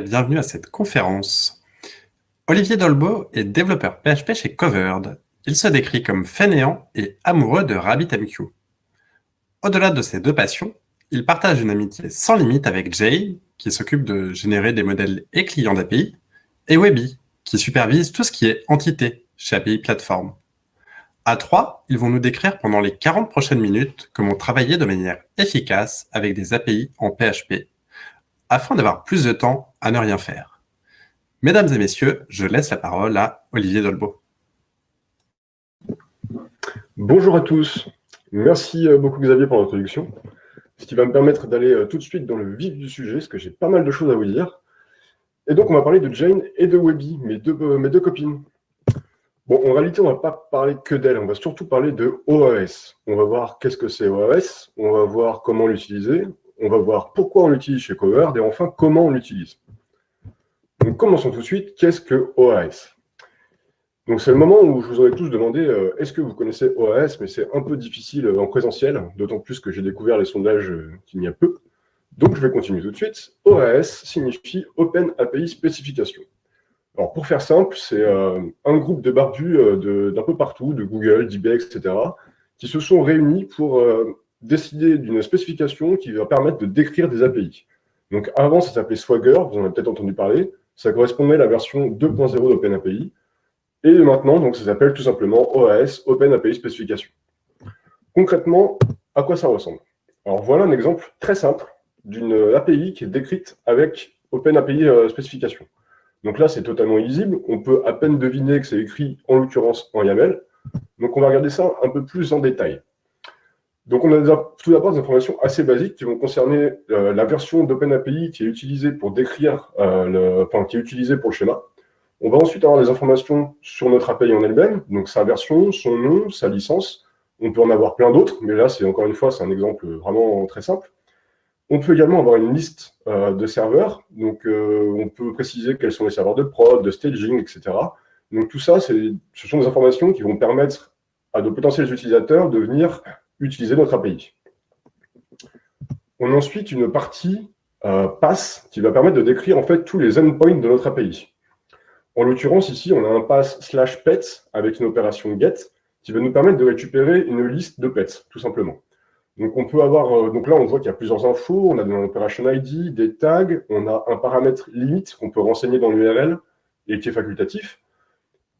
Bienvenue à cette conférence. Olivier Dolbeau est développeur PHP chez Covered. Il se décrit comme fainéant et amoureux de RabbitMQ. Au-delà de ces deux passions, il partage une amitié sans limite avec Jay, qui s'occupe de générer des modèles et clients d'API, et Webby, qui supervise tout ce qui est entité chez API Platform. À trois, ils vont nous décrire pendant les 40 prochaines minutes comment travailler de manière efficace avec des API en PHP afin d'avoir plus de temps à ne rien faire. Mesdames et messieurs, je laisse la parole à Olivier Dolbeau. Bonjour à tous. Merci euh, beaucoup Xavier pour l'introduction, ce qui va me permettre d'aller euh, tout de suite dans le vif du sujet, parce que j'ai pas mal de choses à vous dire. Et donc, on va parler de Jane et de Webby, mes deux, euh, mes deux copines. Bon, en réalité, on ne va pas parler que d'elles, on va surtout parler de OAS. On va voir qu'est-ce que c'est OAS, on va voir comment l'utiliser, on va voir pourquoi on l'utilise chez Covered et enfin comment on l'utilise. Donc commençons tout de suite, qu'est-ce que OAS Donc c'est le moment où je vous aurais tous demandé euh, est-ce que vous connaissez OAS Mais c'est un peu difficile en présentiel, d'autant plus que j'ai découvert les sondages euh, qu'il y a peu. Donc je vais continuer tout de suite. OAS signifie Open API Specification. Alors pour faire simple, c'est euh, un groupe de barbus d'un peu partout, de Google, d'eBay, etc., qui se sont réunis pour décider d'une spécification qui va permettre de décrire des API. Donc avant, ça s'appelait Swagger, vous en avez peut-être entendu parler. Ça correspondait à la version 2.0 d'OpenAPI. Et maintenant, donc, ça s'appelle tout simplement OAS, Open API Specification. Concrètement, à quoi ça ressemble? Alors voilà un exemple très simple d'une API qui est décrite avec Open API euh, Specification. Donc là, c'est totalement illisible. On peut à peine deviner que c'est écrit, en l'occurrence, en YAML. Donc on va regarder ça un peu plus en détail. Donc, on a tout d'abord des informations assez basiques qui vont concerner euh, la version d'OpenAPI qui est utilisée pour décrire, euh, le, enfin, qui est utilisée pour le schéma. On va ensuite avoir des informations sur notre API en elle-même, donc sa version, son nom, sa licence. On peut en avoir plein d'autres, mais là, c'est encore une fois, c'est un exemple vraiment très simple. On peut également avoir une liste euh, de serveurs, donc on peut préciser quels sont les serveurs de prod, de staging, etc. Donc tout ça, ce sont des informations qui vont permettre à de potentiels utilisateurs de venir utiliser notre API. On a ensuite une partie euh, pass qui va permettre de décrire en fait tous les endpoints de notre API. En l'occurrence, ici, on a un pass slash pets avec une opération get qui va nous permettre de récupérer une liste de pets, tout simplement. Donc, on peut avoir, euh, donc là, on voit qu'il y a plusieurs infos. On a un operation ID, des tags, on a un paramètre limite qu'on peut renseigner dans l'URL et qui est facultatif.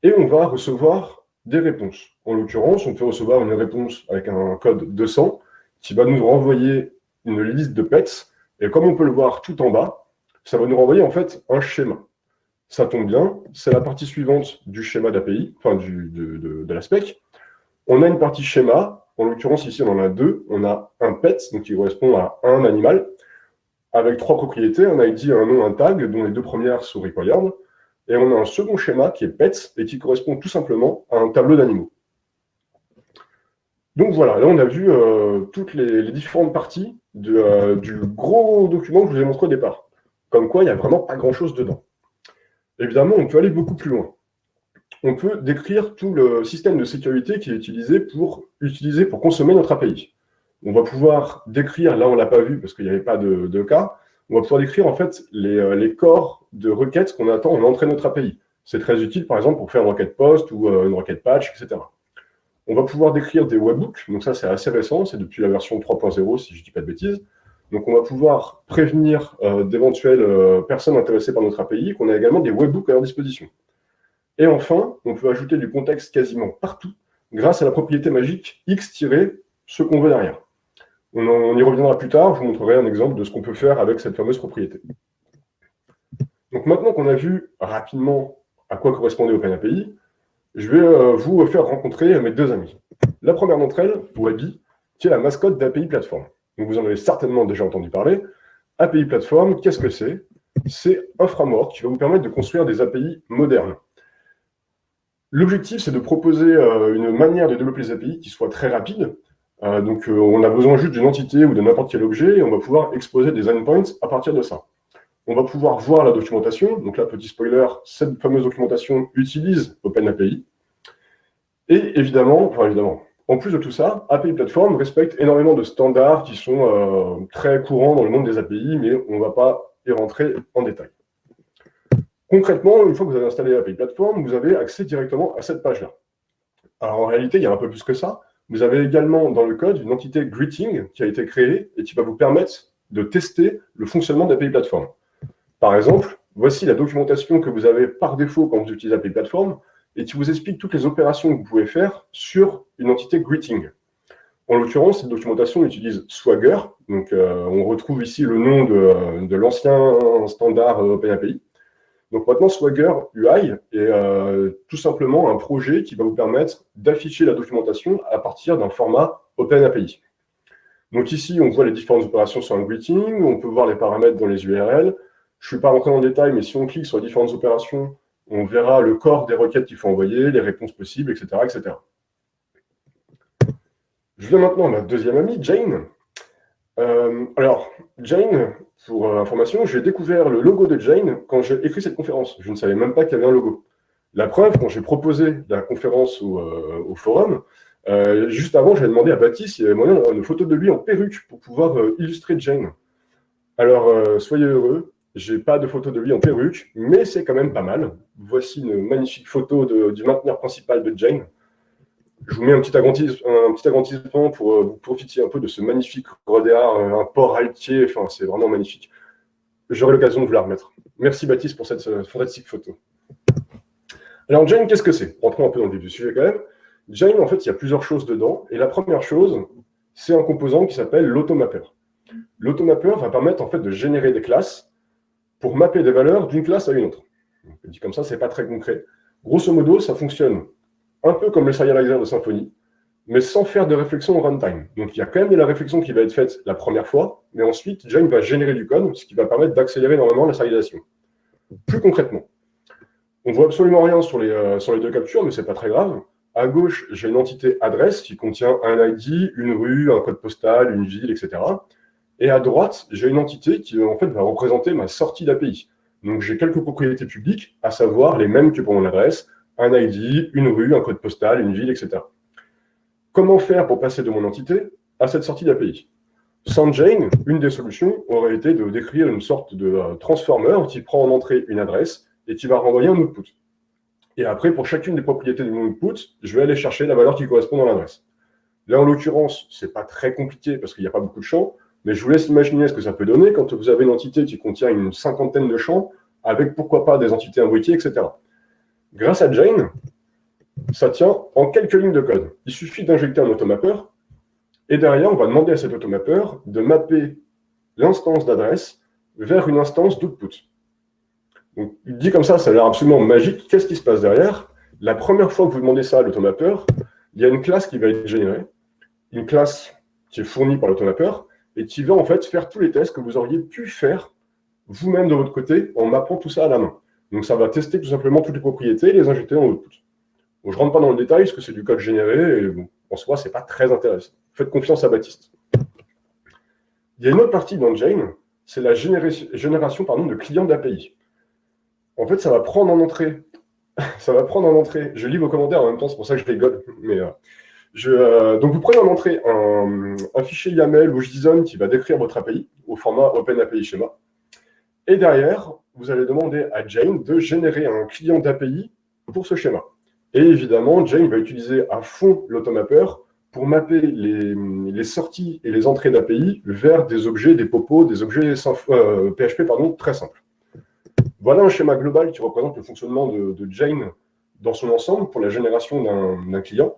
Et on va recevoir des réponses. En l'occurrence, on peut recevoir une réponse avec un code 200 qui va nous renvoyer une liste de pets. Et comme on peut le voir tout en bas, ça va nous renvoyer en fait un schéma. Ça tombe bien, c'est la partie suivante du schéma d'API, enfin du, de, de, la spec. On a une partie schéma, en l'occurrence ici on en a deux. On a un pet, donc qui correspond à un animal, avec trois propriétés, un ID, un nom, un tag, dont les deux premières sont required. Et on a un second schéma qui est PETS et qui correspond tout simplement à un tableau d'animaux. Donc voilà, là on a vu euh, toutes les, différentes parties euh, du gros document que je vous ai montré au départ. Comme quoi, il n'y a vraiment pas grand-chose dedans. Évidemment, on peut aller beaucoup plus loin. On peut décrire tout le système de sécurité qui est utilisé pour, utiliser pour consommer notre API. On va pouvoir décrire, là on ne l'a pas vu parce qu'il n'y avait pas de cas, on va pouvoir décrire en fait euh, les, corps de requêtes qu'on attend en entrée de notre API. C'est très utile, par exemple, pour faire une requête post ou euh, une requête patch, etc. On va pouvoir décrire des webhooks, donc ça c'est assez récent, c'est depuis la version 3.0 si je ne dis pas de bêtises. Donc on va pouvoir prévenir euh, d'éventuelles personnes intéressées par notre API qu'on a également des webhooks à leur disposition. Et enfin, on peut ajouter du contexte quasiment partout grâce à la propriété magique x-ce qu'on veut derrière. On, y reviendra plus tard, je vous montrerai un exemple de ce qu'on peut faire avec cette fameuse propriété. Donc maintenant qu'on a vu rapidement à quoi correspondait OpenAPI, je vais euh, vous faire rencontrer mes deux amis. La première d'entre elles, Webby, qui est la mascotte d'API Platform. Donc vous en avez certainement déjà entendu parler. API Platform, qu'est-ce que c'est? C'est un framework qui va vous permettre de construire des API modernes. L'objectif, c'est de proposer euh, une manière de développer les API qui soit très rapide, euh, donc, euh, on a besoin juste d'une entité ou de n'importe quel objet et on va pouvoir exposer des endpoints à partir de ça. On va pouvoir voir la documentation. Donc là, petit spoiler, cette fameuse documentation utilise OpenAPI. Et évidemment, enfin en plus de tout ça, API Platform respecte énormément de standards qui sont euh, très courants dans le monde des API, mais on ne va pas y rentrer en détail. Concrètement, une fois que vous avez installé l'API Platform, vous avez accès directement à cette page-là. Alors en réalité, il y a un peu plus que ça. Vous avez également dans le code une entité greeting qui a été créée et qui va vous permettre de tester le fonctionnement d'API Platform. Par exemple, voici la documentation que vous avez par défaut quand vous utilisez API Platform et qui vous explique toutes les opérations que vous pouvez faire sur une entité greeting. En l'occurrence, cette documentation utilise Swagger. Donc, euh, on retrouve ici le nom de, de l'ancien standard OpenAPI. Donc maintenant, Swagger UI est euh, tout simplement un projet qui va vous permettre d'afficher la documentation à partir d'un format OpenAPI. Donc ici, on voit les différentes opérations sur un greeting, on peut voir les paramètres dans les URL. Je ne suis pas rentré dans le détail, mais si on clique sur les différentes opérations, on verra le corps des requêtes qu'il faut envoyer, les réponses possibles, etc., etc. Je viens maintenant à ma deuxième amie, Jane. Euh, alors, Jane, pour euh, information, j'ai découvert le logo de Jane quand j'ai écrit cette conférence. Je ne savais même pas qu'il y avait un logo. La preuve, quand j'ai proposé la conférence au, euh, forum, juste avant, j'ai demandé à Baptiste s'il y avait moyen d'avoir une photo de lui en perruque pour pouvoir illustrer Jane. Alors, soyez heureux, j'ai pas de photo de lui en perruque, mais c'est quand même pas mal. Voici une magnifique photo du mainteneur principal de Jane. Je vous mets un petit, agrandissement, pour euh, vous profiter un peu de ce magnifique rodéar, euh, un port altier, enfin, c'est vraiment magnifique. J'aurai l'occasion de vous la remettre. Merci Baptiste pour cette euh, fantastique photo. Alors Jane, qu'est-ce que c'est? Rentrons un peu dans le vif du sujet quand même. Jane, en fait, il y a plusieurs choses dedans. Et la première chose, c'est un composant qui s'appelle l'automapper. L'automapper va permettre en fait de générer des classes pour mapper des valeurs d'une classe à une autre. dit comme ça, c'est pas très concret. Grosso modo, ça fonctionne un peu comme le serializer de Symfony, mais sans faire de réflexion au runtime. Donc il y a quand même de la réflexion qui va être faite la première fois, mais ensuite, Jane va générer du code, ce qui va permettre d'accélérer énormément la serialisation. Plus concrètement, on ne voit absolument rien sur les, euh, sur les deux captures, mais ce n'est pas très grave. À gauche, j'ai une entité adresse qui contient un ID, une rue, un code postal, une ville, etc. Et à droite, j'ai une entité qui en fait va représenter ma sortie d'API. Donc j'ai quelques propriétés publiques, à savoir les mêmes que pour mon adresse, un ID, une rue, un code postal, une ville, etc. Comment faire pour passer de mon entité à cette sortie d'API Sans Jane, une des solutions aurait été de décrire une sorte de euh, transformer qui prend en entrée une adresse et qui va renvoyer un output. Et après, pour chacune des propriétés de mon output, je vais aller chercher la valeur qui correspond à l'adresse. Là, en l'occurrence, ce n'est pas très compliqué parce qu'il n'y a pas beaucoup de champs, mais je vous laisse imaginer ce que ça peut donner quand vous avez une entité qui contient une cinquantaine de champs, avec pourquoi pas des entités imbriquées, etc. Grâce à Jane, ça tient en quelques lignes de code. Il suffit d'injecter un automapper, et derrière, on va demander à cet automapper de mapper l'instance d'adresse vers une instance d'output. Dit comme ça, ça a l'air absolument magique. Qu'est-ce qui se passe derrière? La première fois que vous demandez ça à l'automapper, il y a une classe qui va être générée, une classe qui est fournie par l'automapper, et qui va en fait faire tous les tests que vous auriez pu faire vous-même de votre côté en mappant tout ça à la main. Donc ça va tester tout simplement toutes les propriétés et les injecter dans l'output. je ne rentre pas dans le détail parce que c'est du code généré et en soi, ce n'est pas très intéressant. Faites confiance à Baptiste. Il y a une autre partie dans Jane, c'est la génération de clients d'API. En fait, ça va prendre en entrée, ça va prendre en entrée, je lis vos commentaires en même temps, c'est pour ça que je rigole, mais euh, euh, donc vous prenez en entrée un, fichier YAML ou JSON qui va décrire votre API au format OpenAPI Schema. Et derrière, vous allez demander à Jane de générer un client d'API pour ce schéma. Et évidemment, Jane va utiliser à fond l'automapper pour mapper les, sorties et les entrées d'API vers des objets, des popos, des objets PHP euh, pardon, très simples. Voilà un schéma global qui représente le fonctionnement de, Jane dans son ensemble pour la génération d'un client.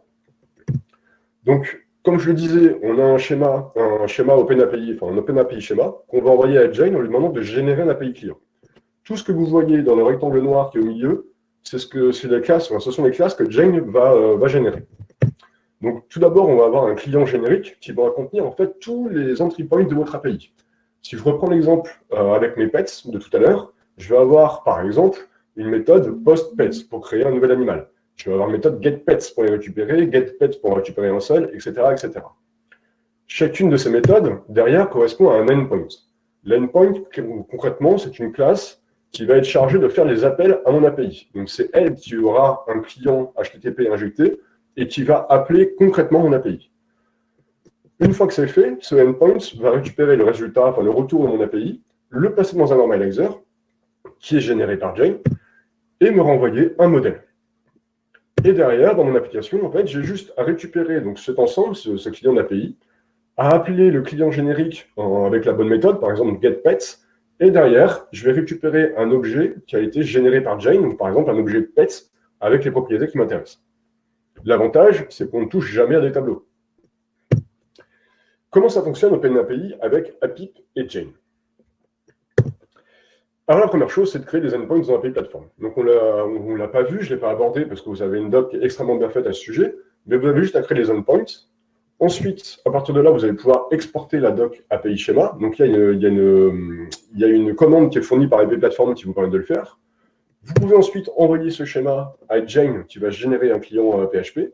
Donc, comme je le disais, on a un schéma, un schéma OpenAPI, enfin un OpenAPI schéma, qu'on va envoyer à Jane en lui demandant de générer un API client. Tout ce que vous voyez dans le rectangle noir qui est au milieu, c'est ce que c'est ce sont les classes que Jane va, euh, va générer. Donc tout d'abord, on va avoir un client générique qui va contenir en fait tous les entry points de votre API. Si je reprends l'exemple euh, avec mes pets de tout à l'heure, je vais avoir par exemple une méthode post-pets pour créer un nouvel animal. Je vais avoir méthode getPets pour les récupérer, getPets pour récupérer un seul, etc., etc. Chacune de ces méthodes, derrière, correspond à un endpoint. L'endpoint, concrètement, c'est une classe qui va être chargée de faire les appels à mon API. Donc, c'est elle qui aura un client HTTP injecté et qui va appeler concrètement mon API. Une fois que c'est fait, ce endpoint va récupérer le résultat, enfin le retour de mon API, le passer dans un normalizer qui est généré par Jane et me renvoyer un modèle. Et derrière, dans mon application, en fait, j'ai juste à récupérer donc, cet ensemble, ce, client d'API, à appeler le client générique avec la bonne méthode, par exemple getPets, et derrière, je vais récupérer un objet qui a été généré par Jane, ou par exemple un objet pets avec les propriétés qui m'intéressent. L'avantage, c'est qu'on ne touche jamais à des tableaux. Comment ça fonctionne OpenAPI avec APIP et Jane? Alors la première chose, c'est de créer des endpoints dans API Platform. Donc on ne l'a pas vu, je ne l'ai pas abordé parce que vous avez une doc extrêmement bien faite à ce sujet, mais vous avez juste à créer des endpoints. Ensuite, à partir de là, vous allez pouvoir exporter la doc API Schema. Donc il y, a une, commande qui est fournie par API Platform qui vous permet de le faire. Vous pouvez ensuite envoyer ce schéma à Jane qui va générer un client PHP. Euh,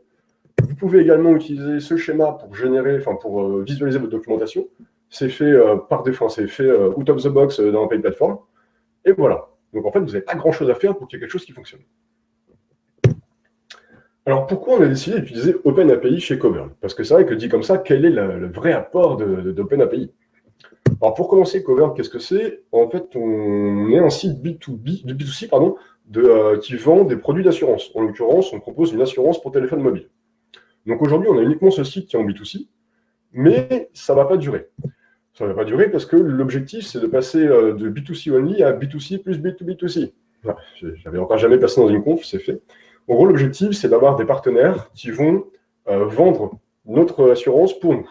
vous pouvez également utiliser ce schéma pour générer, enfin pour euh, visualiser votre documentation. C'est fait euh, par défaut, c'est fait out of the box dans API Platform. Et voilà. Donc en fait, vous n'avez pas grand-chose à faire pour qu'il y ait quelque chose qui fonctionne. Alors pourquoi on a décidé d'utiliser OpenAPI chez Coburn? Parce que c'est vrai que dit comme ça, quel est le, vrai apport d'OpenAPI? Alors pour commencer, Coburn, qu'est-ce que c'est? En fait, on est un site B2B, B2C pardon, euh, qui vend des produits d'assurance. En l'occurrence, on propose une assurance pour téléphone mobile. Donc aujourd'hui, on a uniquement ce site qui est en B2C, mais ça ne va pas durer. Ça ne va pas durer parce que l'objectif, c'est de passer euh, de B2C only à B2C plus B2B2C. J'avais encore jamais passé dans une conf, c'est fait. En gros, l'objectif, c'est d'avoir des partenaires qui vont euh, vendre notre assurance pour nous.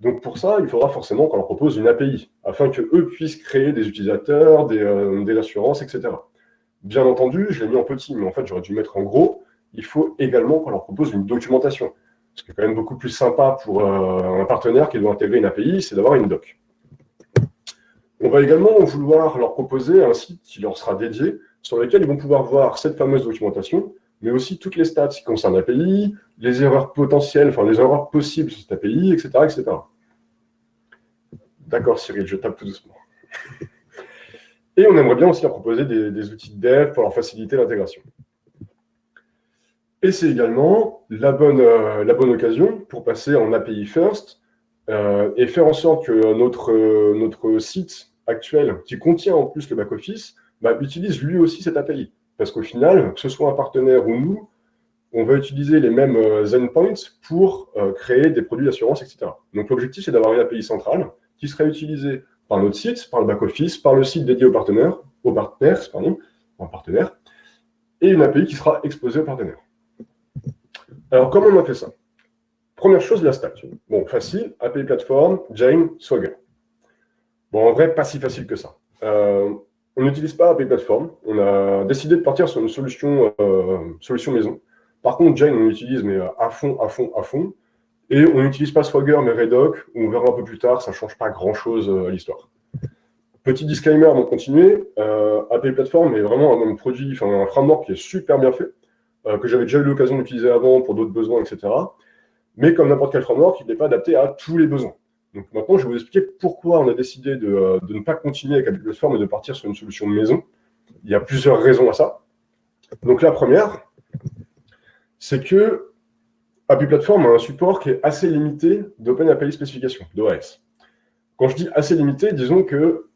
Donc pour ça, il faudra forcément qu'on leur propose une API, afin qu'eux puissent créer des utilisateurs, des, euh, des assurances, etc. Bien entendu, je l'ai mis en petit, mais en fait, j'aurais dû mettre en gros. Il faut également qu'on leur propose une documentation. Ce qui est quand même beaucoup plus sympa pour euh, un partenaire qui doit intégrer une API, c'est d'avoir une doc. On va également vouloir leur proposer un site qui leur sera dédié, sur lequel ils vont pouvoir voir cette fameuse documentation, mais aussi toutes les stats qui concernent l'API, les erreurs potentielles, enfin les erreurs possibles sur cette API, etc. etc. D'accord Cyril, je tape tout doucement. Et on aimerait bien aussi leur proposer des outils de dev pour leur faciliter l'intégration. Et c'est également la bonne, euh, la bonne occasion pour passer en API first euh, et faire en sorte que notre, euh, notre site actuel, qui contient en plus le back-office, bah, utilise lui aussi cette API. Parce qu'au final, que ce soit un partenaire ou nous, on va utiliser les mêmes endpoints pour créer des produits d'assurance, etc. Donc l'objectif, c'est d'avoir une API centrale qui sera utilisée par notre site, par le back-office, par le site dédié aux partenaires, aux partenaires, pardon, en partenaire, et une API qui sera exposée aux partenaires. Alors, comment on a fait ça? Première chose, la stack. Bon, facile, API Platform, Jane, Swagger. Bon, en vrai, pas si facile que ça. Euh, on n'utilise pas API Platform. On a décidé de partir sur une solution, euh, solution maison. Par contre, Jane, on l'utilise, mais euh, à fond, à fond, à fond. Et on n'utilise pas Swagger, mais Redoc. On verra un peu plus tard, ça ne change pas grand-chose à l'histoire. Petit disclaimer avant de continuer, API Platform est vraiment un produit, enfin un framework qui est super bien fait. Euh, que j'avais déjà eu l'occasion d'utiliser avant pour d'autres besoins, etc. Mais comme n'importe quel framework, il n'est pas adapté à tous les besoins. Donc maintenant, je vais vous expliquer pourquoi on a décidé de, euh, ne pas continuer avec Apple Platform et de partir sur une solution maison. Il y a plusieurs raisons à ça. Donc la première, c'est que API Platform a un support qui est assez limité d'OpenAPI spécification, d'OS. Quand je dis assez limité, disons que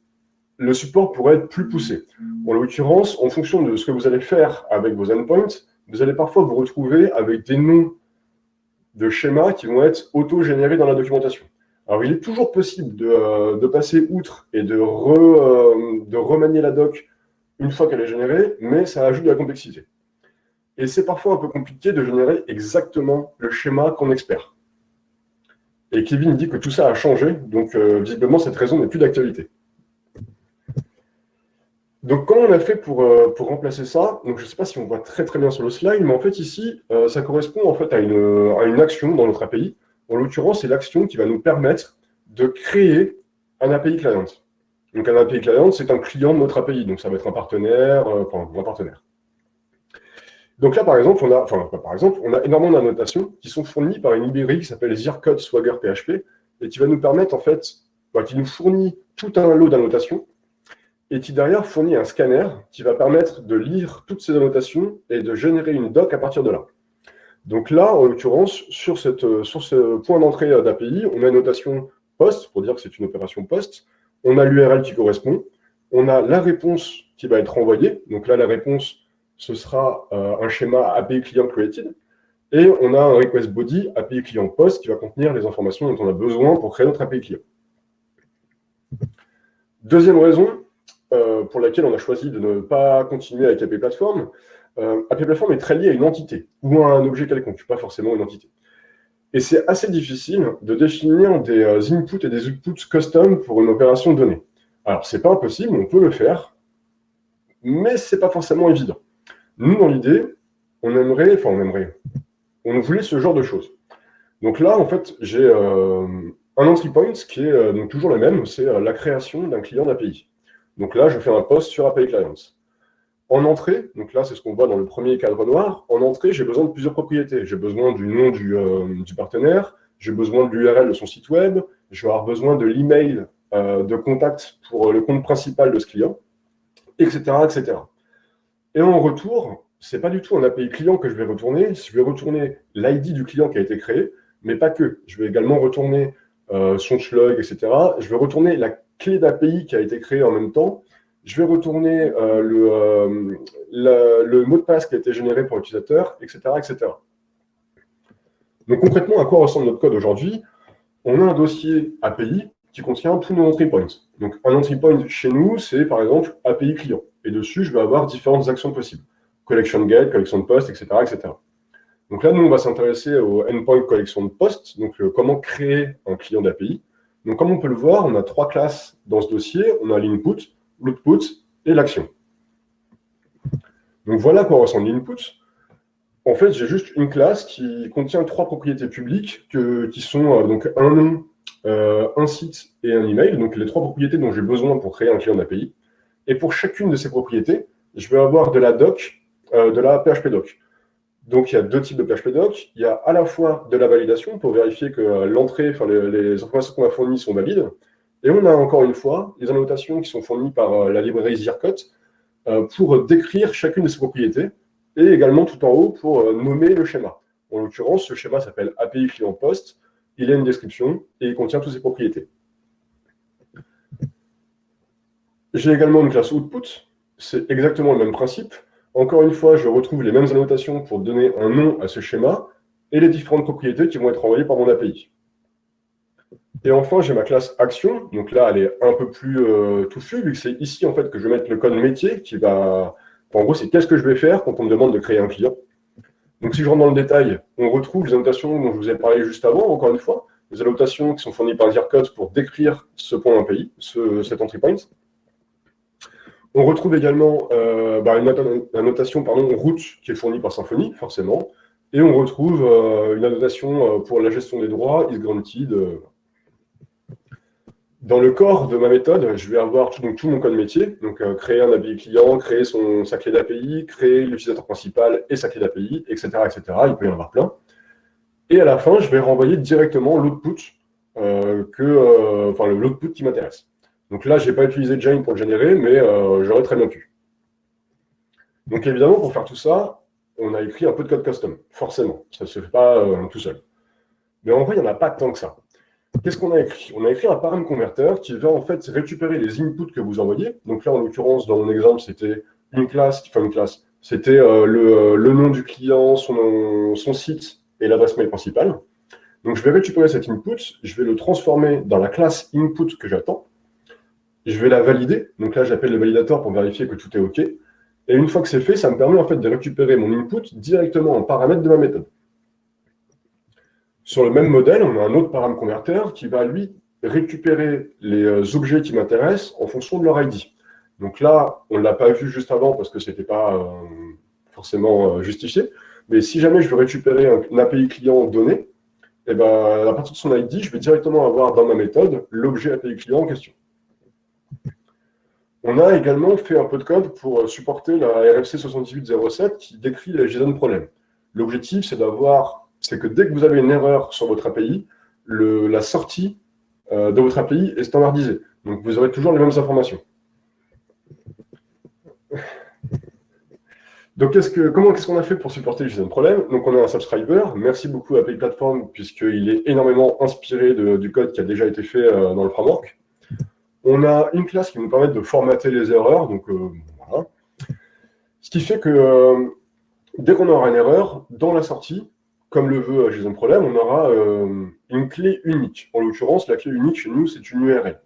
le support pourrait être plus poussé. En l'occurrence, en fonction de ce que vous allez faire avec vos endpoints, vous allez parfois vous retrouver avec des noms de schémas qui vont être auto-générés dans la documentation. Alors, il est toujours possible de, euh, passer outre et de, euh, de remanier la doc une fois qu'elle est générée, mais ça ajoute de la complexité. Et c'est parfois un peu compliqué de générer exactement le schéma qu'on espère. Et Kevin dit que tout ça a changé, donc euh, visiblement cette raison n'est plus d'actualité. Donc, comment on a fait pour, euh, pour remplacer ça? Donc, je ne sais pas si on voit très très bien sur le slide, mais en fait, ici, euh, ça correspond en fait à une, à une action dans notre API. En l'occurrence, c'est l'action qui va nous permettre de créer un API client. Donc, un API client, c'est un client de notre API. Donc, ça va être un partenaire, euh, enfin, un partenaire. Donc là, par exemple, on a, enfin, par exemple, on a énormément d'annotations qui sont fournies par une librairie qui s'appelle Zircode Swagger PHP et qui va nous permettre, en fait, bah, qui nous fournit tout un lot d'annotations et qui derrière fournit un scanner qui va permettre de lire toutes ces annotations et de générer une doc à partir de là? Donc là, en l'occurrence, sur, sur ce point d'entrée d'API, on a une notation post, pour dire que c'est une opération post. on a l'URL qui correspond, on a la réponse qui va être envoyée. Donc là, la réponse, ce sera euh, un schéma API client created. Et on a un request body API client post qui va contenir les informations dont on a besoin pour créer notre API client. Deuxième raison euh, pour laquelle on a choisi de ne pas continuer avec API Platform, euh, API Platform est très lié à une entité ou à un objet quelconque, pas forcément une entité. Et c'est assez difficile de définir des euh, inputs et des outputs custom pour une opération donnée. Alors, c'est pas impossible, on peut le faire, mais c'est pas forcément évident. Nous, dans l'idée, on aimerait, enfin, on aimerait, on voulait ce genre de choses. Donc là, en fait, j'ai euh, un entry point qui est euh, donc toujours le même, c'est la création d'un client d'API. Donc là, je fais un post sur API Clients. En entrée, donc là, c'est ce qu'on voit dans le premier cadre noir, en entrée, j'ai besoin de plusieurs propriétés. J'ai besoin du nom du, euh, partenaire, j'ai besoin de l'URL de son site web, je vais avoir besoin de l'email euh, de contact pour le compte principal de ce client, etc. etc. Et en retour, ce n'est pas du tout un API client que je vais retourner, je vais retourner l'ID du client qui a été créé, mais pas que. Je vais également retourner euh, son slug, etc. Je vais retourner la clé d'API qui a été créée en même temps, je vais retourner euh, le, le, mot de passe qui a été généré pour l'utilisateur, etc., etc. Donc concrètement, à quoi ressemble notre code aujourd'hui? On a un dossier API qui contient tous nos entry points. Donc un entry point chez nous, c'est par exemple API client. Et dessus, je vais avoir différentes actions possibles. Collection get, collection de post, etc., etc. Donc là, nous, on va s'intéresser au endpoint collection de post, donc euh, comment créer un client d'API. Donc comme on peut le voir, on a trois classes dans ce dossier. On a l'input, l'output et l'action. Donc voilà à quoi ressemble l'input. En fait, j'ai juste une classe qui contient trois propriétés publiques qui sont euh, donc un nom, euh, un site et un email, donc les trois propriétés dont j'ai besoin pour créer un client d'API. Et pour chacune de ces propriétés, je vais avoir de la doc, euh, de la PHP doc. Donc il y a deux types de PHP doc. Il y a à la fois de la validation pour vérifier que l'entrée, enfin les, les informations qu'on a fournies sont valides, et on a encore une fois les annotations qui sont fournies par euh, la librairie Zircot euh, pour décrire chacune de ces propriétés et également tout en haut pour euh, nommer le schéma. En l'occurrence, ce schéma s'appelle API client post, il a une description et il contient toutes ses propriétés. J'ai également une classe output, c'est exactement le même principe. Encore une fois, je retrouve les mêmes annotations pour donner un nom à ce schéma et les différentes propriétés qui vont être envoyées par mon API. Et enfin, j'ai ma classe action. Donc là, elle est un peu plus euh, touffue, vu que c'est ici en fait que je vais mettre le code métier qui va. en gros, c'est qu'est-ce que je vais faire quand on me demande de créer un client. Donc si je rentre dans le détail, on retrouve les annotations dont je vous ai parlé juste avant, encore une fois, les annotations qui sont fournies par Zircode pour décrire ce point API, ce, cet entry point. On retrouve également euh, bah, une annotation pardon, route qui est fournie par Symfony, forcément. Et on retrouve euh, une annotation euh, pour la gestion des droits, is granted, dans le corps de ma méthode, je vais avoir tout, mon code métier, donc créer un API client, créer son, sa clé d'API, créer l'utilisateur principal et sa clé d'API, etc., etc. Il peut y en avoir plein. Et à la fin, je vais renvoyer directement l'output enfin l'output qui m'intéresse. Donc là, je n'ai pas utilisé Jane pour le générer, mais j'aurais très bien pu. Donc évidemment, pour faire tout ça, on a écrit un peu de code custom, forcément. Ça ne se fait pas tout seul. Mais en vrai, il n'y en a pas tant que ça. Qu'est-ce qu'on a écrit? On a écrit un param converteur qui va en fait récupérer les inputs que vous envoyez. Donc là, en l'occurrence, dans mon exemple, c'était une classe, enfin une classe, c'était euh, euh, le, nom du client, son, son site et l'adresse mail principale. Donc je vais récupérer cet input, je vais le transformer dans la classe input que j'attends. Je vais la valider. Donc là, j'appelle le validateur pour vérifier que tout est OK. Et une fois que c'est fait, ça me permet en fait de récupérer mon input directement en paramètre de ma méthode. Sur le même modèle, on a un autre param converteur qui va, lui, récupérer les euh, objets qui m'intéressent en fonction de leur ID. Donc là, on ne l'a pas vu juste avant parce que ce n'était pas euh, forcément euh, justifié. Mais si jamais je veux récupérer un, API client donné, eh ben, à partir de son ID, je vais directement avoir dans ma méthode l'objet API client en question. On a également fait un peu de code pour supporter la RFC 7807 qui décrit les JSON problèmes. L'objectif, c'est que dès que vous avez une erreur sur votre API, la sortie euh, de votre API est standardisée. Donc, vous aurez toujours les mêmes informations. Donc, comment qu'est-ce qu'on a fait pour supporter le problème? Donc, on a un subscriber. Merci beaucoup à API Platform, puisqu'il est énormément inspiré du code qui a déjà été fait euh, dans le framework. On a une classe qui nous permet de formater les erreurs. Donc, voilà. Ce qui fait que dès qu'on aura une erreur, dans la sortie, comme le veut JSON Problème, on aura une clé unique. En l'occurrence, la clé unique chez nous, c'est une URL.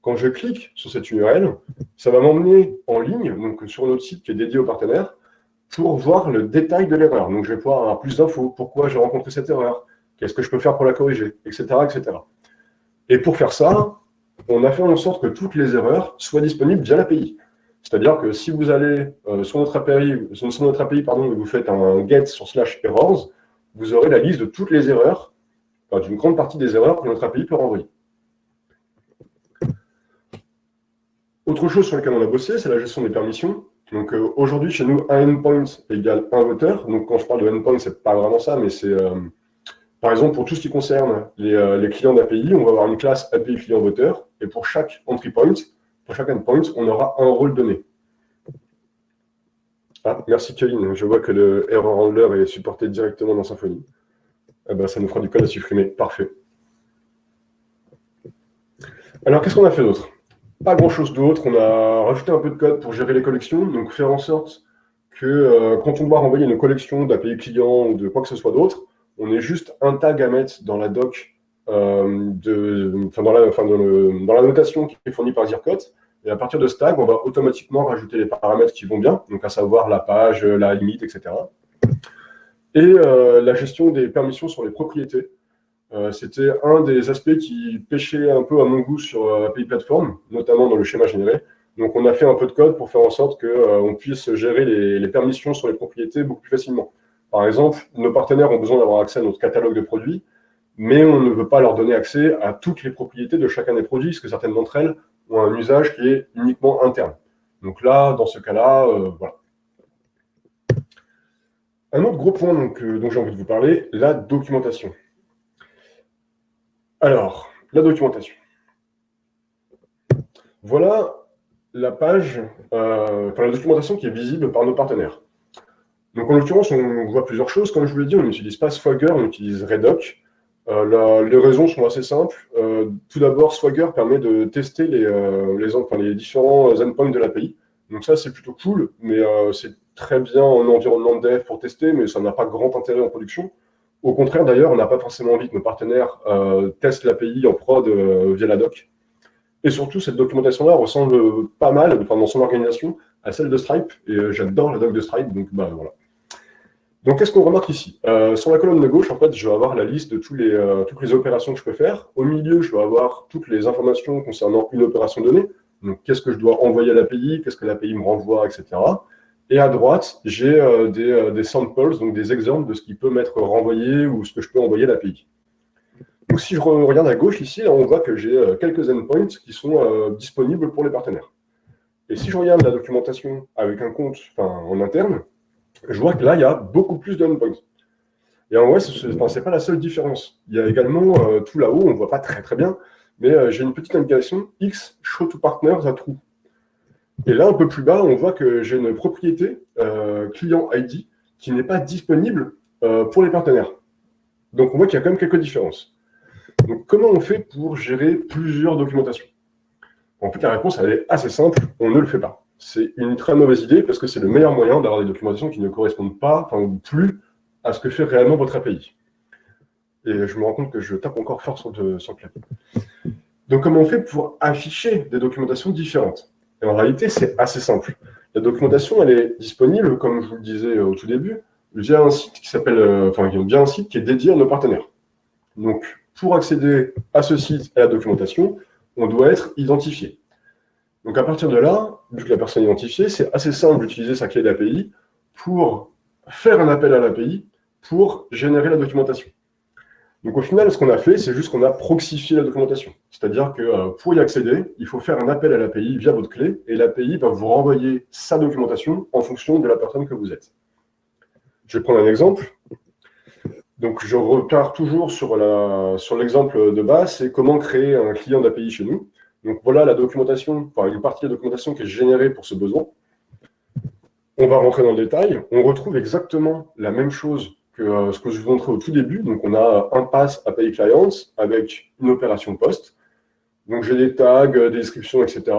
Quand je clique sur cette URL, ça va m'emmener en ligne, donc sur notre site qui est dédié aux partenaires, pour voir le détail de l'erreur. Donc, je vais pouvoir avoir plus d'infos. Pourquoi j'ai rencontré cette erreur? Qu'est-ce que je peux faire pour la corriger? Etc. etc. Et pour faire ça, on a fait en sorte que toutes les erreurs soient disponibles via l'API. C'est-à-dire que si vous allez euh, sur notre API, sur notre API vous faites un get sur slash errors, vous aurez la liste de toutes les erreurs, enfin, d'une grande partie des erreurs que notre API peut renvoyer. Autre chose sur laquelle on a bossé, c'est la gestion des permissions. Donc euh, aujourd'hui, chez nous, un endpoint égale un voteur. Donc quand je parle de endpoint, c'est pas vraiment ça, mais c'est, euh, par exemple, pour tout ce qui concerne les, euh, clients d'API, on va avoir une classe API client voteur, et pour chaque entry point, pour chaque endpoint, on aura un rôle donné. Ah, merci Kevin, je vois que le error handler est supporté directement dans Symfony. Eh ben, ça nous fera du code à supprimer, parfait. Alors, qu'est-ce qu'on a fait d'autre? Pas grand-chose d'autre. On a rajouté un peu de code pour gérer les collections, donc faire en sorte que euh, quand on doit renvoyer une collection d'API client ou de quoi que ce soit d'autre, on ait juste un tag à mettre dans la doc, euh, dans, la, notation qui est fournie par Zircot. Et à partir de ce tag, on va automatiquement rajouter les paramètres qui vont bien, donc à savoir la page, la limite, etc. Et euh, la gestion des permissions sur les propriétés. Euh, c'était un des aspects qui pêchait un peu à mon goût sur API Platform, notamment dans le schéma généré. Donc on a fait un peu de code pour faire en sorte qu'on puisse gérer les, permissions sur les propriétés beaucoup plus facilement. Par exemple, nos partenaires ont besoin d'avoir accès à notre catalogue de produits, mais on ne veut pas leur donner accès à toutes les propriétés de chacun des produits, parce que certaines d'entre elles ont un usage qui est uniquement interne. Donc là, dans ce cas-là, voilà. Un autre gros point donc, dont j'ai envie de vous parler, la documentation. Alors, la documentation. Voilà la page, euh, enfin la documentation qui est visible par nos partenaires. Donc en l'occurrence, on voit plusieurs choses. Comme je vous l'ai dit, on n'utilise pas Swagger, on utilise Redoc. Euh, les raisons sont assez simples. Euh, tout d'abord, Swagger permet de tester les, les, différents endpoints de l'API. Donc ça, c'est plutôt cool, mais c'est très bien en environnement de dev pour tester, mais ça n'a pas grand intérêt en production. Au contraire, d'ailleurs, on n'a pas forcément envie que nos partenaires euh, testent l'API en prod euh, via la doc. Et surtout, cette documentation-là ressemble pas mal, enfin, dans son organisation, à celle de Stripe. Et euh, j'adore la doc de Stripe, donc bah, voilà. Donc, qu'est-ce qu'on remarque ici? Sur la colonne de gauche, en fait, je vais avoir la liste de tous les, toutes les opérations que je peux faire. Au milieu, je vais avoir toutes les informations concernant une opération donnée. Donc, qu'est-ce que je dois envoyer à l'API, qu'est-ce que l'API me renvoie, etc. Et à droite, j'ai euh, euh, des, samples, donc des exemples de ce qui peut m'être renvoyé ou ce que je peux envoyer à l'API. Donc si je regarde à gauche ici, on voit que j'ai euh, quelques endpoints qui sont disponibles pour les partenaires. Et si je regarde la documentation avec un compte en interne, je vois que là, il y a beaucoup plus d'endpoints. Et en vrai, ce n'est pas la seule différence. Il y a également tout là-haut, on ne voit pas très très bien, mais j'ai une petite indication X show to partners à true. Et là, un peu plus bas, on voit que j'ai une propriété euh, client ID qui n'est pas disponible euh, pour les partenaires. Donc, on voit qu'il y a quand même quelques différences. Donc, comment on fait pour gérer plusieurs documentations? En fait, la réponse, elle est assez simple, on ne le fait pas. C'est une très mauvaise idée parce que c'est le meilleur moyen d'avoir des documentations qui ne correspondent pas, enfin, plus à ce que fait réellement votre API. Et je me rends compte que je tape encore fort sur le, sur le clavier. Donc, comment on fait pour afficher des documentations différentes? Et en réalité, c'est assez simple. La documentation, elle est disponible, comme je vous le disais au tout début, via un site qui s'appelle, euh, enfin, via un site qui est dédié à nos partenaires. Donc, pour accéder à ce site et à la documentation, on doit être identifié. Donc, à partir de là, vu que la personne est identifiée, c'est assez simple d'utiliser sa clé d'API pour faire un appel à l'API pour générer la documentation. Donc au final, ce qu'on a fait, c'est juste qu'on a proxifié la documentation. C'est-à-dire que euh, pour y accéder, il faut faire un appel à l'API via votre clé, et l'API va vous renvoyer sa documentation en fonction de la personne que vous êtes. Je vais prendre un exemple. Donc je repars toujours sur l'exemple de base, c'est comment créer un client d'API chez nous. Donc voilà la documentation, enfin une partie de la documentation qui est générée pour ce besoin. On va rentrer dans le détail. On retrouve exactement la même chose que euh, ce que je vous montrais au tout début. Donc, on a un pass API Clients avec une opération post. Donc j'ai des tags, des descriptions, etc.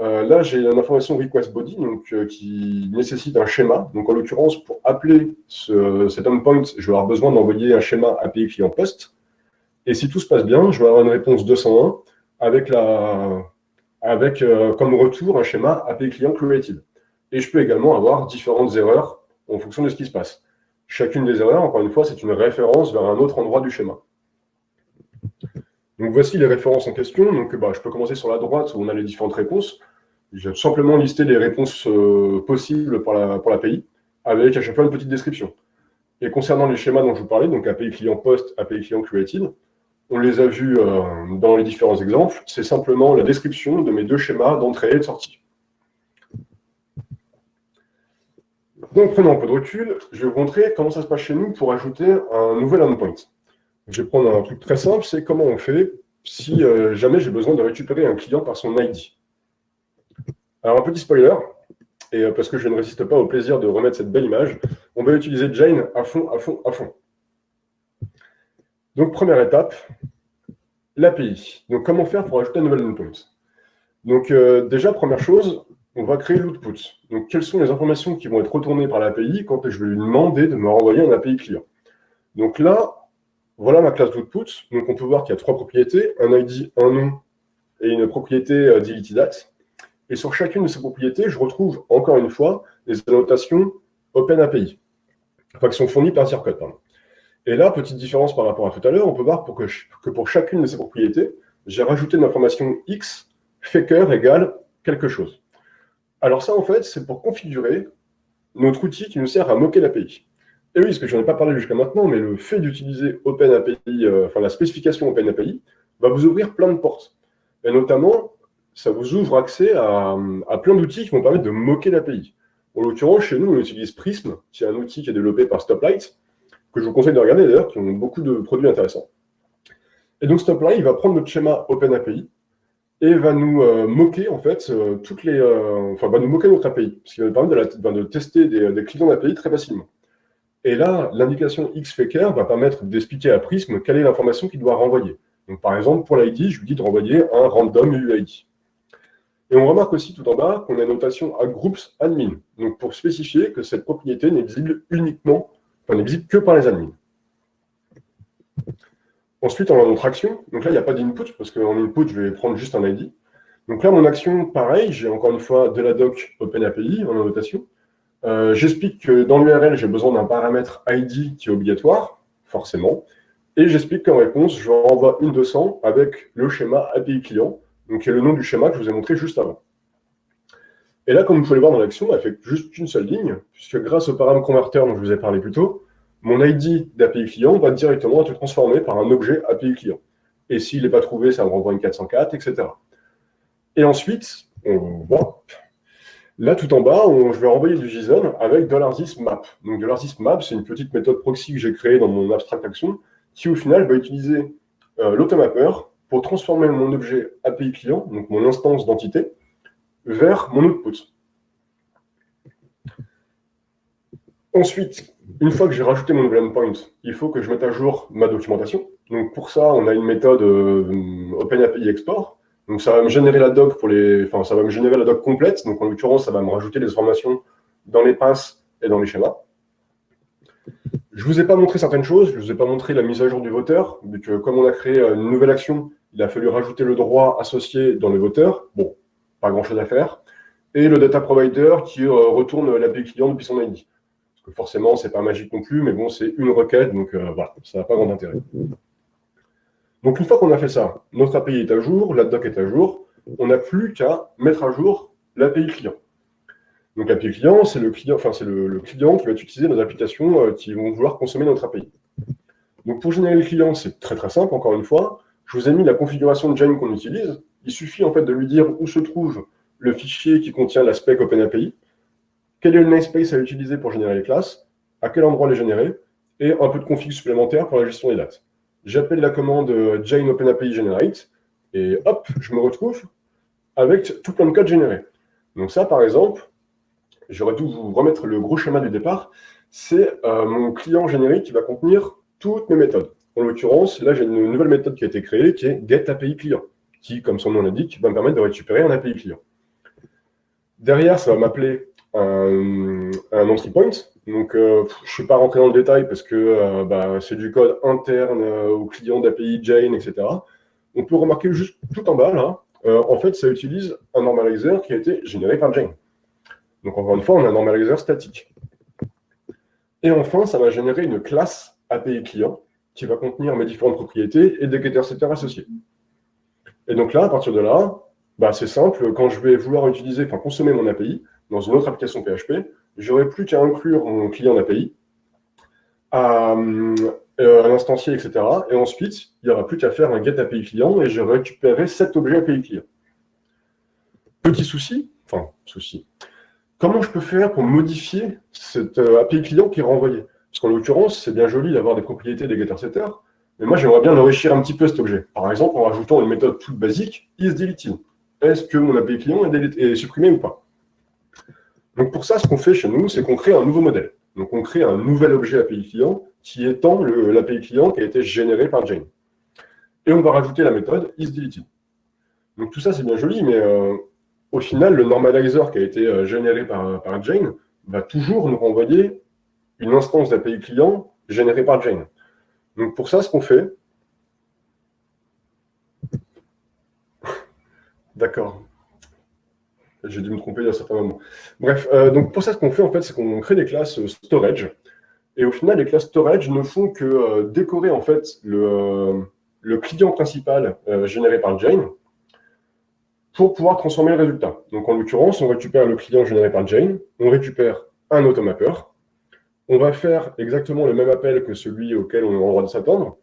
Euh, là, j'ai une information request body euh, qui nécessite un schéma. Donc, en l'occurrence, pour appeler cet endpoint, je vais avoir besoin d'envoyer un schéma API client post. Et si tout se passe bien, je vais avoir une réponse 201 avec, la, avec euh, comme retour un schéma API client created. Et je peux également avoir différentes erreurs en fonction de ce qui se passe. Chacune des erreurs, encore une fois, c'est une référence vers un autre endroit du schéma. Donc voici les références en question. Donc bah, je peux commencer sur la droite où on a les différentes réponses. J'ai simplement listé les réponses euh, possibles pour l'API, avec à chaque fois une petite description. Et concernant les schémas dont je vous parlais, donc API client post, API client created, on les a vus euh, dans les différents exemples, c'est simplement la description de mes deux schémas d'entrée et de sortie. Donc, prenons un peu de recul, je vais vous montrer comment ça se passe chez nous pour ajouter un nouvel endpoint. Je vais prendre un truc très simple, c'est comment on fait si euh, jamais j'ai besoin de récupérer un client par son ID. Alors, un petit spoiler, et euh, parce que je ne résiste pas au plaisir de remettre cette belle image, on va utiliser Jane à fond, à fond, à fond. Donc, première étape, l'API. Donc, comment faire pour ajouter un nouvel endpoint Donc, euh, déjà, première chose, on va créer l'output. Donc, quelles sont les informations qui vont être retournées par l'API quand je vais lui demander de me renvoyer un API client? Donc là, voilà ma classe d'output. Donc, on peut voir qu'il y a trois propriétés, un ID, un nom et une propriété euh, et sur chacune de ces propriétés, je retrouve encore une fois les annotations OpenAPI, enfin qui sont fournies par Zircode. Et là, petite différence par rapport à tout à l'heure, on peut voir que, pour chacune de ces propriétés, j'ai rajouté une information X, faker égale quelque chose. Alors ça, en fait, c'est pour configurer notre outil qui nous sert à moquer l'API. Et oui, parce que je n'en ai pas parlé jusqu'à maintenant, mais le fait d'utiliser OpenAPI, euh, enfin la spécification OpenAPI, va vous ouvrir plein de portes. Et notamment, ça vous ouvre accès à, plein d'outils qui vont permettre de moquer l'API. En l'occurrence, chez nous, on utilise Prism, qui est un outil qui est développé par Stoplight, que je vous conseille de regarder d'ailleurs, qui ont beaucoup de produits intéressants. Et donc Stoplight va prendre notre schéma OpenAPI et va nous euh, moquer en fait euh, toutes les, euh, enfin va nous moquer notre API, ce qui va nous permettre de, tester des, clients d'API très facilement. Et là, l'indication xFaker va permettre d'expliquer à Prism quelle est l'information qu'il doit renvoyer. Donc par exemple, pour l'ID, je lui dis de renvoyer un random UID. Et on remarque aussi tout en bas qu'on a une notation à groups admin, donc pour spécifier que cette propriété n'est visible uniquement, enfin n'est visible que par les admins. Ensuite, on a notre action. Donc là, il n'y a pas d'input, parce qu'en input, je vais prendre juste un ID. Donc là, mon action, pareil, j'ai encore une fois de la doc OpenAPI en annotation. Euh, j'explique que dans l'URL, j'ai besoin d'un paramètre ID qui est obligatoire, forcément. Et j'explique qu'en réponse, je renvoie une 200 avec le schéma API client, donc qui est le nom du schéma que je vous ai montré juste avant. Et là, comme vous pouvez le voir dans l'action, elle fait juste une seule ligne, puisque grâce au paramètre converteur dont je vous ai parlé plus tôt, mon ID d'API client va directement être transformé par un objet API client. Et s'il n'est pas trouvé, ça me renvoie une 404, etc. Et ensuite, là tout en bas, je vais renvoyer du JSON avec $map. Donc $map, c'est une petite méthode proxy que j'ai créée dans mon abstract action, qui au final va utiliser euh, l'automapper pour transformer mon objet API client, donc mon instance d'entité, vers mon output. Ensuite, une fois que j'ai rajouté mon nouvel endpoint, il faut que je mette à jour ma documentation. Donc pour ça, on a une méthode euh, OpenAPI Export. Donc ça va me générer la doc pour les, enfin ça va me générer la doc complète. Donc en l'occurrence, ça va me rajouter les informations dans les passes et dans les schémas. Je ne vous ai pas montré certaines choses, je ne vous ai pas montré la mise à jour du voteur, vu que comme on a créé une nouvelle action, il a fallu rajouter le droit associé dans le voteur. Bon, pas grand-chose à faire. Et le data provider qui euh, retourne l'API client depuis son ID. Parce que forcément, ce n'est pas magique non plus, mais bon, c'est une requête, donc euh, voilà, ça n'a pas grand intérêt. Donc une fois qu'on a fait ça, notre API est à jour, la doc est à jour, on n'a plus qu'à mettre à jour l'API client. Donc l'API client, c'est le client, c'est le, client qui va utiliser nos applications euh, qui vont vouloir consommer notre API. Donc pour générer le client, c'est très très simple, encore une fois. Je vous ai mis la configuration de Jane qu'on utilise. Il suffit en fait de lui dire où se trouve le fichier qui contient la spec OpenAPI, quel est le namespace à utiliser pour générer les classes, à quel endroit les générer, et un peu de config supplémentaire pour la gestion des dates. J'appelle la commande Jane OpenAPI Generate, et hop, je me retrouve avec tout plein de code généré. Donc ça, par exemple, j'aurais dû vous remettre le gros schéma du départ, c'est euh, mon client générique qui va contenir toutes mes méthodes. En l'occurrence, là, j'ai une nouvelle méthode qui a été créée qui est getAPI client. qui, comme son nom l'indique, va me permettre de récupérer un API client. Derrière, ça va m'appeler un, entry point. Donc, euh, je ne suis pas rentré dans le détail parce que euh, bah, c'est du code interne au client d'API Jane, etc. On peut remarquer juste tout en bas, là, en fait, ça utilise un normalizer qui a été généré par Jane. Donc, encore une fois, on a un normalizer statique. Et enfin, ça va générer une classe API client qui va contenir mes différentes propriétés et des getter-setters associés. Et donc là, à partir de là, bah, c'est simple, quand je vais vouloir utiliser, enfin consommer mon API dans une autre application PHP, j'aurai plus qu'à inclure mon client d'API, à, euh, un instancier, etc. Et ensuite, il n'y aura plus qu'à faire un get API client et je récupérerai cet objet API client. Petit souci, enfin, souci. Comment je peux faire pour modifier cet euh, API client qui est renvoyé? Parce qu'en l'occurrence, c'est bien joli d'avoir des propriétés des getter-setters, mais moi, j'aimerais bien enrichir un petit peu cet objet. Par exemple, en rajoutant une méthode toute basique, isDeleted. Est-ce que mon API client est, supprimé ou pas? Donc pour ça, ce qu'on fait chez nous, c'est qu'on crée un nouveau modèle. Donc on crée un nouvel objet API client qui étend l'API client qui a été généré par Jane. Et on va rajouter la méthode isDeleted. Donc tout ça, c'est bien joli, mais euh, au final, le normalizer qui a été euh, généré par, par Jane va toujours nous renvoyer une instance d'API client générée par Jane. Donc pour ça, ce qu'on fait, D'accord. J'ai dû me tromper il y a un certain moment. Bref, euh, donc pour ça, ce qu'on fait, en fait, c'est qu'on crée des classes euh, storage. Et au final, les classes storage ne font que euh, décorer, en fait, le, client principal généré par Jane pour pouvoir transformer le résultat. Donc, en l'occurrence, on récupère le client généré par Jane, on récupère un automapper, on va faire exactement le même appel que celui auquel on est en droit de s'attendre.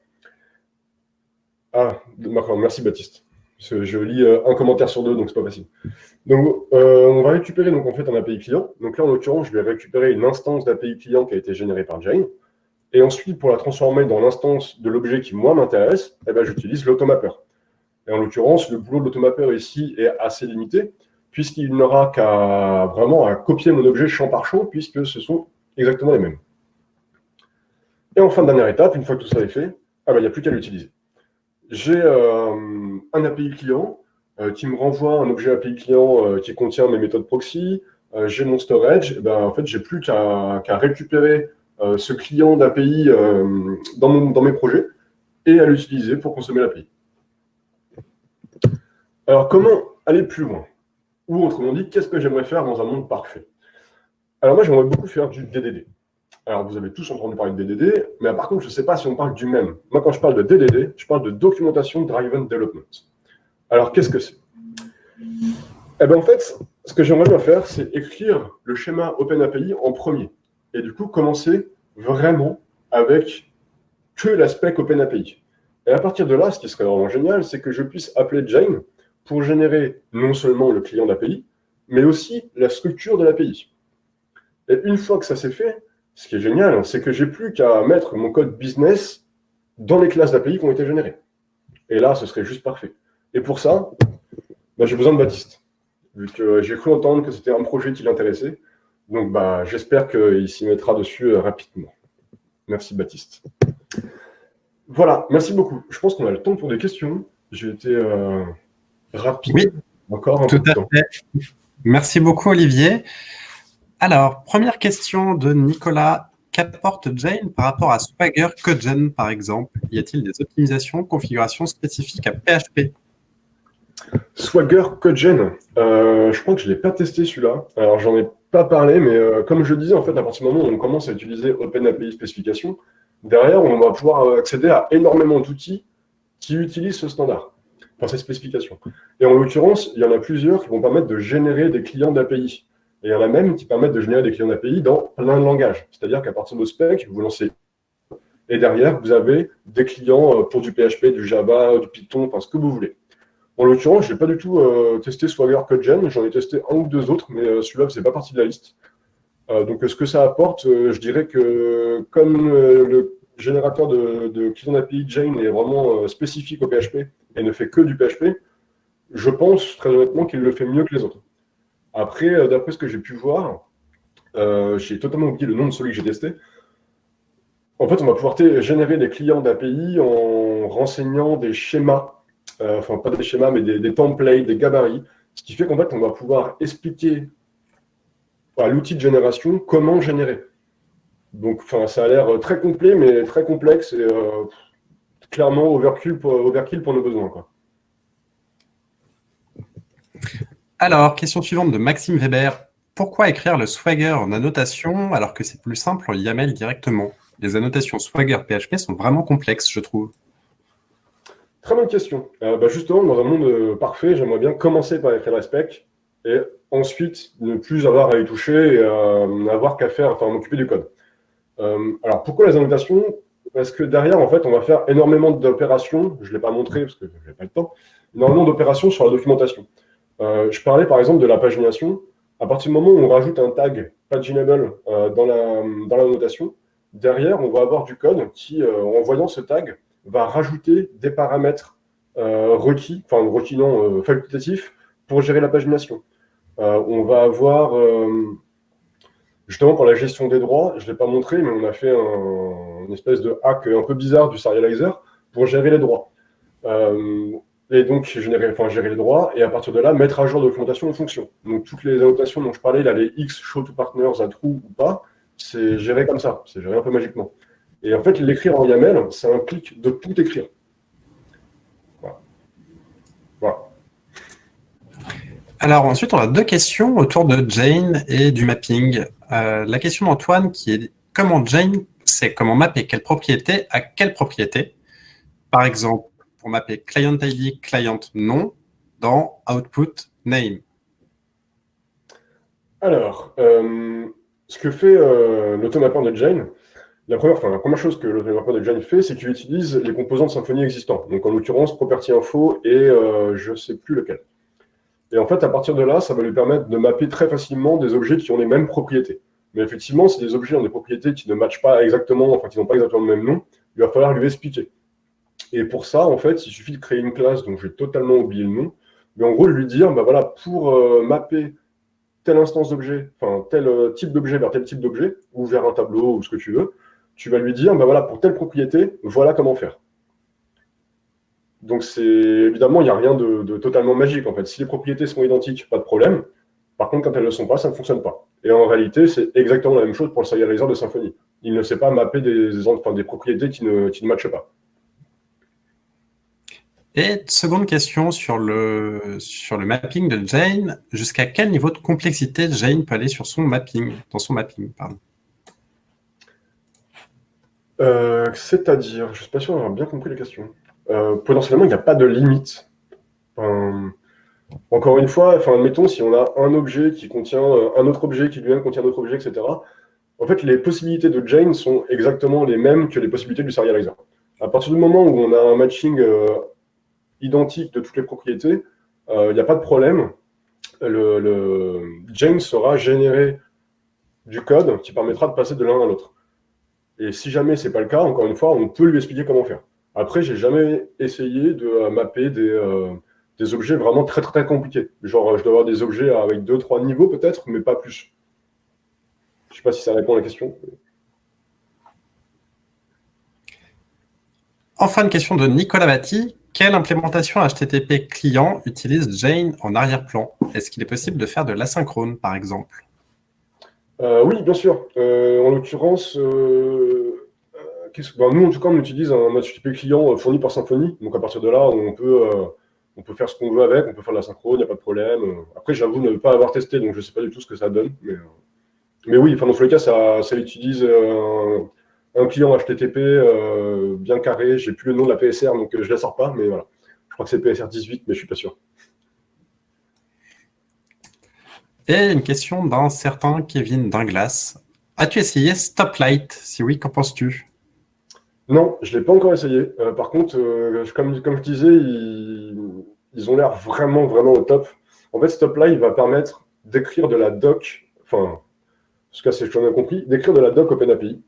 Ah, merci Baptiste. Je lis euh, un commentaire sur deux, donc c'est pas facile. Donc, euh, on va récupérer donc, en fait, un API client. Donc là, en l'occurrence, je vais récupérer une instance d'API client qui a été générée par Jane. Et ensuite, pour la transformer dans l'instance de l'objet qui, moi, m'intéresse, eh ben, j'utilise l'automapper. Et en l'occurrence, le boulot de l'automapper ici est assez limité, puisqu'il n'aura qu'à vraiment à copier mon objet champ par champ, puisque ce sont exactement les mêmes. Et enfin, dernière étape, une fois que tout ça est fait, ah ben, il n'y a plus qu'à l'utiliser j'ai euh, un API client euh, qui me renvoie un objet API client euh, qui contient mes méthodes proxy, j'ai mon storage, et ben, en fait, j'ai plus qu'à récupérer ce client d'API dans, dans mes projets et à l'utiliser pour consommer l'API. Alors, comment aller plus loin? Ou autrement dit, qu'est-ce que j'aimerais faire dans un monde parfait? Alors moi, j'aimerais beaucoup faire du DDD. Alors, vous avez tous entendu parler de DDD, mais par contre, je ne sais pas si on parle du même. Moi, quand je parle de DDD, je parle de Documentation Driven Development. Alors, qu'est-ce que c'est? Eh bien, en fait, ce que j'aimerais bien faire, c'est écrire le schéma OpenAPI en premier. Et du coup, commencer vraiment avec que l'aspect OpenAPI. Et à partir de là, ce qui serait vraiment génial, c'est que je puisse appeler Jane pour générer non seulement le client d'API, mais aussi la structure de l'API. Et une fois que ça s'est fait, ce qui est génial, c'est que j'ai plus qu'à mettre mon code business dans les classes d'API qui ont été générées. Et là, ce serait juste parfait. Et pour ça, bah, j'ai besoin de Baptiste, vu que j'ai cru entendre que c'était un projet qui l'intéressait. Donc, bah, j'espère qu'il s'y mettra dessus euh, rapidement. Merci, Baptiste. Voilà, merci beaucoup. Je pense qu'on a le temps pour des questions. J'ai été euh, rapide. Oui, encore un tout à fait. Merci beaucoup, Olivier. Alors, première question de Nicolas. Qu'apporte Jane par rapport à Swagger CodeGen, par exemple? Y a-t-il des optimisations, configurations spécifiques à PHP Swagger CodeGen, euh, je crois que je ne l'ai pas testé celui-là. Alors, j'en ai pas parlé, mais euh, comme je disais, en fait, à partir du moment où on commence à utiliser OpenAPI spécification, derrière, on va pouvoir accéder à énormément d'outils qui utilisent ce standard, enfin cette spécification. Et en l'occurrence, il y en a plusieurs qui vont permettre de générer des clients d'API. Et il y en a même qui permettent de générer des clients d'API dans plein de langages. C'est-à-dire qu'à partir de spec, vous lancez et derrière, vous avez des clients euh, pour du PHP, du Java, du Python, enfin ce que vous voulez. En l'occurrence, je n'ai pas du tout euh, testé Swagger CodeGen, j'en ai testé un ou deux autres, mais euh, celui-là faisait pas partie de la liste. donc ce que ça apporte, je dirais que comme le générateur de, de clients d'API Jane est vraiment spécifique au PHP et ne fait que du PHP, je pense très honnêtement qu'il le fait mieux que les autres. Après, euh, d'après ce que j'ai pu voir, euh, j'ai totalement oublié le nom de celui que j'ai testé. En fait, on va pouvoir générer des clients d'API en renseignant des schémas enfin pas des schémas, mais des, templates, des gabarits, ce qui fait qu'en fait, on va pouvoir expliquer à l'outil de génération comment générer. Donc, ça a l'air très complet, mais très complexe et clairement overkill pour, overkill pour nos besoins. Quoi. Alors, question suivante de Maxime Weber. Pourquoi écrire le Swagger en annotation alors que c'est plus simple en YAML directement? Les annotations Swagger PHP sont vraiment complexes, je trouve. Très bonne question. Euh, bah, justement, dans un monde euh, parfait, j'aimerais bien commencer par écrire la spec et ensuite ne plus avoir à y toucher et euh, avoir qu'à faire, enfin m'occuper du code. alors pourquoi les annotations? Parce que derrière, en fait, on va faire énormément d'opérations, je ne l'ai pas montré parce que je n'ai pas le temps, énormément d'opérations sur la documentation. Euh, je parlais par exemple de la pagination. À partir du moment où on rajoute un tag paginable euh, dans, la, dans la notation, derrière, on va avoir du code qui, euh, en voyant ce tag, va rajouter des paramètres requis, enfin requis non, facultatifs, pour gérer la pagination. on va avoir, justement pour la gestion des droits, je ne l'ai pas montré, mais on a fait un, une espèce de hack un peu bizarre du serializer pour gérer les droits et donc gérer les droits, et à partir de là, mettre à jour la documentation en fonction. Donc toutes les annotations dont je parlais, là, les X, show to partners, à true ou pas, c'est géré comme ça, c'est géré un peu magiquement. Et en fait, l'écrire en YAML, ça implique de tout écrire. Voilà. voilà. Alors ensuite, on a deux questions autour de Jane et du mapping. Euh, la question d'Antoine qui est comment Jane sait comment mapper? Quelle propriété à quelle propriété? Par exemple, mapper client ID, client nom dans output name Alors, euh, ce que fait euh, l'automappeur de Jane, la première, la première chose que l'automappeur de Jane fait, c'est qu'il utilise les composants de Symfony existants. Donc, en l'occurrence, property info et euh, je ne sais plus lequel. Et en fait, à partir de là, ça va lui permettre de mapper très facilement des objets qui ont les mêmes propriétés. Mais effectivement, si des objets ont des propriétés qui ne matchent pas exactement, enfin, qui n'ont pas exactement le même nom, il va falloir lui expliquer. Et pour ça, en fait, il suffit de créer une classe dont je vais totalement oublier le nom. Mais en gros, lui dire, bah voilà, pour euh, mapper telle instance d'objet, enfin tel euh, type d'objet vers tel type d'objet, ou vers un tableau ou ce que tu veux, tu vas lui dire, bah voilà, pour telle propriété, voilà comment faire. Donc c'est évidemment, il n'y a rien de, totalement magique en fait. Si les propriétés sont identiques, pas de problème. Par contre, quand elles ne le sont pas, ça ne fonctionne pas. Et en réalité, c'est exactement la même chose pour le serializer de Symfony. Il ne sait pas mapper des, des propriétés qui ne, qui ne matchent pas. Et seconde question sur le, mapping de Jane. Jusqu'à quel niveau de complexité Jane peut aller sur son mapping, dans son mapping pardon? Euh, c'est-à-dire, je ne suis pas sûr d'avoir bien compris la question. Euh, potentiellement, il n'y a pas de limite. encore une fois, enfin, admettons, si on a un objet qui contient euh, un autre objet, qui lui-même contient un autre objet, etc., en fait, les possibilités de Jane sont exactement les mêmes que les possibilités du serializer. À partir du moment où on a un matching identique de toutes les propriétés, il euh, n'y a pas de problème. Le, le sera généré du code qui permettra de passer de l'un à l'autre. Et si jamais ce n'est pas le cas, encore une fois, on peut lui expliquer comment faire. Après, j'ai jamais essayé de euh, mapper des, euh, des, objets vraiment très, très, très compliqués. Genre, je dois avoir des objets avec deux, trois niveaux peut-être, mais pas plus. Je ne sais pas si ça répond à la question. Enfin, une question de Nicolas Batti. Quelle implémentation HTTP client utilise Jane en arrière-plan? Est-ce qu'il est possible de faire de l'asynchrone, par exemple? Euh, Oui, bien sûr. Euh, en l'occurrence, euh, ben, nous, en tout cas, on utilise un HTTP client fourni par Symfony. Donc, à partir de là, on peut, on peut faire ce qu'on veut avec, on peut faire de l'asynchrone, il n'y a pas de problème. Après, j'avoue ne pas avoir testé, donc je ne sais pas du tout ce que ça donne. Mais, oui, dans tous les cas, ça, ça utilise client HTTP euh, bien carré. J'ai plus le nom de la PSR, donc euh, je ne la sors pas, mais voilà. Je crois que c'est PSR 18, mais je suis pas sûr. Et une question d'un certain Kevin Dinglas. As-tu essayé Stoplight? Si oui, qu'en penses-tu? Non, je ne l'ai pas encore essayé. Euh, par contre, comme, comme je disais, ils, ont l'air vraiment, vraiment au top. En fait, Stoplight va permettre d'écrire de la doc, enfin, en tout cas, c'est ce que j'en ai compris, d'écrire de la doc OpenAPI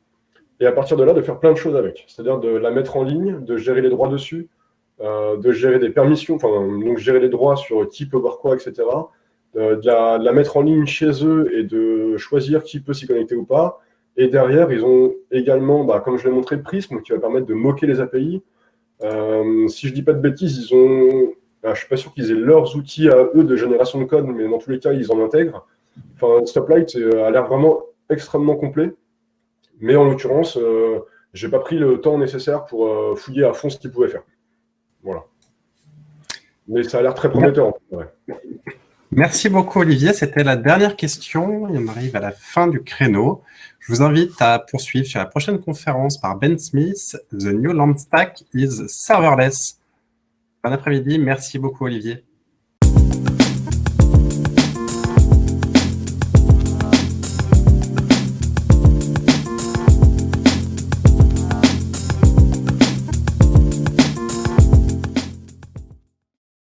et à partir de là, de faire plein de choses avec. C'est-à-dire de la mettre en ligne, de gérer les droits dessus, euh, de gérer des permissions, enfin, donc gérer les droits sur qui peut voir quoi, etc. De, la, mettre en ligne chez eux et de choisir qui peut s'y connecter ou pas. Et derrière, ils ont également, bah, comme je l'ai montré, Prism, qui va permettre de moquer les API. Euh, si je dis pas de bêtises, ils ont. Ah, je suis pas sûr qu'ils aient leurs outils à eux de génération de code, mais dans tous les cas, ils en intègrent. Stoplight euh, a l'air vraiment extrêmement complet. Mais en l'occurrence, euh, j'ai pas pris le temps nécessaire pour euh, fouiller à fond ce qu'ils pouvaient faire. Voilà. Mais ça a l'air très prometteur. Merci beaucoup Olivier, c'était la dernière question. on arrive à la fin du créneau. Je vous invite à poursuivre sur la prochaine conférence par Ben Smith, The New Land Stack is Serverless. Bon après-midi, merci beaucoup Olivier.